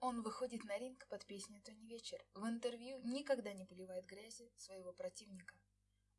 Он выходит на ринг под песню «Тони вечер». В интервью никогда не поливает грязью своего противника.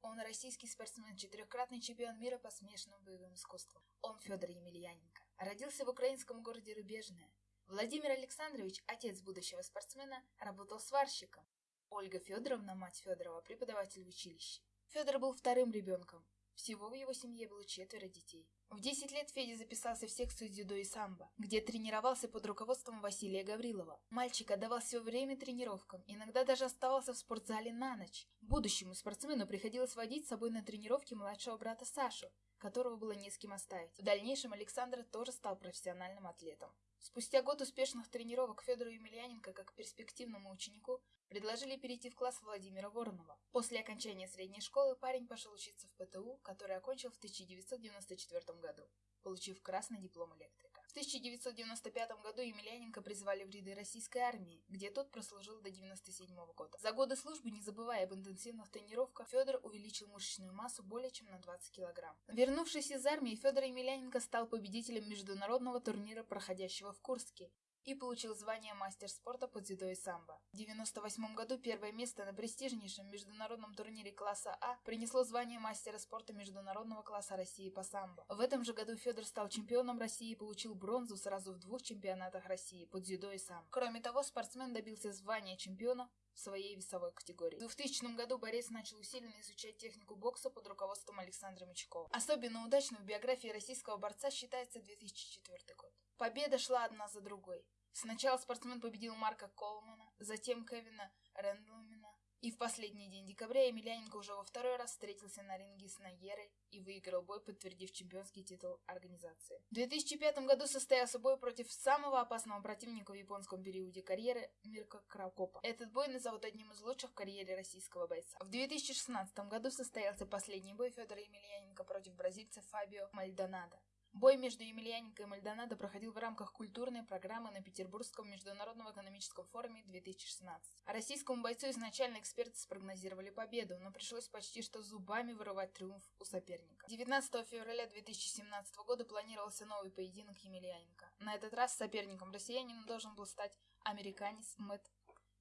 Он российский спортсмен, четырехкратный чемпион мира по смешанным боевым искусствам. Он Федор Емельяненко. Родился в украинском городе Рубежное. Владимир Александрович, отец будущего спортсмена, работал сварщиком. Ольга Федоровна, мать Федорова, преподаватель в училище. Федор был вторым ребенком. Всего в его семье было четверо детей. В 10 лет Федя записался в секцию дзюдо и самбо, где тренировался под руководством Василия Гаврилова. Мальчик отдавал все время тренировкам, иногда даже оставался в спортзале на ночь. Будущему спортсмену приходилось водить с собой на тренировки младшего брата Сашу, которого было не с кем оставить. В дальнейшем Александр тоже стал профессиональным атлетом. Спустя год успешных тренировок Федору Емельяненко, как перспективному ученику, предложили перейти в класс Владимира Воронова. После окончания средней школы парень пошел учиться в ПТУ, который окончил в 1994 году получив красный диплом электрика. В 1995 году Емельяненко призвали в ряды российской армии, где тот прослужил до 1997 года. За годы службы, не забывая об интенсивных тренировках, Федор увеличил мышечную массу более чем на 20 килограмм. Вернувшись из армии, Федор Емельяненко стал победителем международного турнира, проходящего в Курске, и получил звание мастер спорта по дзюдо и самбо. В 1998 году первое место на престижнейшем международном турнире класса А принесло звание мастера спорта международного класса России по самбо. В этом же году Федор стал чемпионом России и получил бронзу сразу в двух чемпионатах России по дзюдо и самбо. Кроме того, спортсмен добился звания чемпиона своей весовой категории. В 2000 году борец начал усиленно изучать технику бокса под руководством Александра Мячкова. Особенно удачным в биографии российского борца считается 2004 год. Победа шла одна за другой. Сначала спортсмен победил Марка Колмана, затем Кевина Рэндлмена, и в последний день декабря Емельяненко уже во второй раз встретился на ринге с Найерой и выиграл бой, подтвердив чемпионский титул организации. В 2005 году состоялся бой против самого опасного противника в японском периоде карьеры Мирка Кракопа. Этот бой назовут одним из лучших в карьере российского бойца. В 2016 году состоялся последний бой Федора Емельяненко против бразильца Фабио Мальдонадо. Бой между Емельяненко и Мальдонадо проходил в рамках культурной программы на Петербургском международном экономическом форуме 2016. А российскому бойцу изначально эксперты спрогнозировали победу, но пришлось почти что зубами вырывать триумф у соперника. 19 февраля 2017 года планировался новый поединок Емельяненко. На этот раз соперником россиянина должен был стать американец Мэтт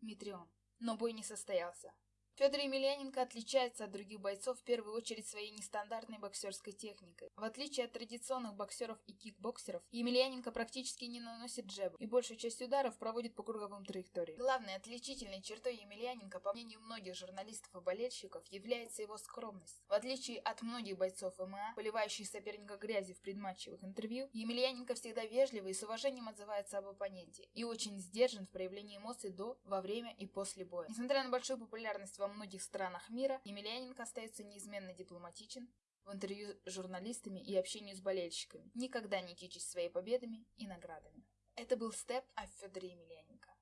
Митрион. Но бой не состоялся. Федор Емельяненко отличается от других бойцов в первую очередь своей нестандартной боксерской техникой. В отличие от традиционных боксеров и кикбоксеров, Емельяненко практически не наносит джеб и большую часть ударов проводит по круговым траекториям. Главной отличительной чертой Емельяненко, по мнению многих журналистов и болельщиков, является его скромность. В отличие от многих бойцов ММА, поливающих соперника грязью в предматчевых интервью, Емельяненко всегда вежливо и с уважением отзывается об оппоненте и очень сдержан в проявлении эмоций до, во время и после боя. Несмотря на большую популярность во во многих странах мира, Емельяненко остается неизменно дипломатичен в интервью с журналистами и общении с болельщиками, никогда не кичась своими победами и наградами. Это был Степ от Федора Емельяненко.